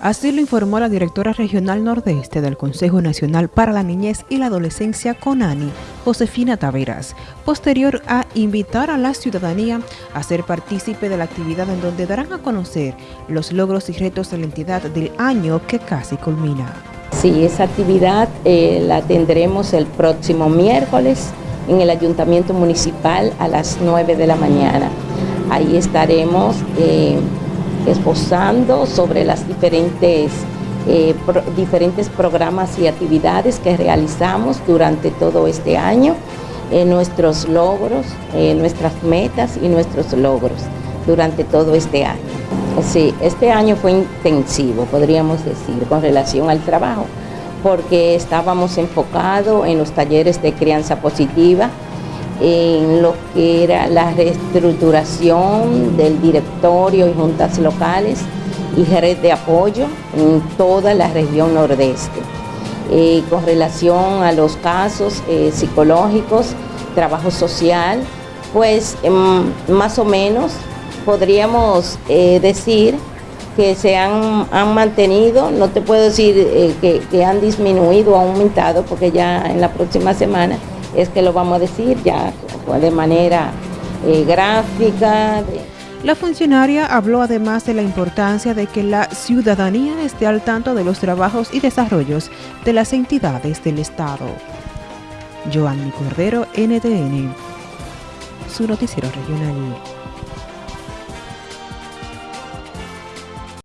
Así lo informó la directora regional nordeste del Consejo Nacional para la Niñez y la Adolescencia CONANI, Josefina Taveras, posterior a invitar a la ciudadanía a ser partícipe de la actividad en donde darán a conocer los logros y retos de la entidad del año que casi culmina. Sí, esa actividad eh, la tendremos el próximo miércoles en el Ayuntamiento Municipal a las 9 de la mañana. Ahí estaremos eh, esbozando sobre las diferentes, eh, diferentes programas y actividades que realizamos durante todo este año, nuestros logros, nuestras metas y nuestros logros durante todo este año. Sí, este año fue intensivo, podríamos decir, con relación al trabajo, porque estábamos enfocados en los talleres de crianza positiva, en lo que era la reestructuración del directorio y juntas locales y red de apoyo en toda la región nordeste. Eh, con relación a los casos eh, psicológicos, trabajo social, pues em, más o menos podríamos eh, decir que se han, mantenido, no te puedo decir eh, que, han disminuido o aumentado, porque ya en la próxima semana es que lo vamos a decir ya de manera eh, gráfica. La funcionaria habló además de la importancia de que la ciudadanía esté al tanto de los trabajos y desarrollos de las entidades del Estado. Joanny Cordero, NTN, su noticiero regional.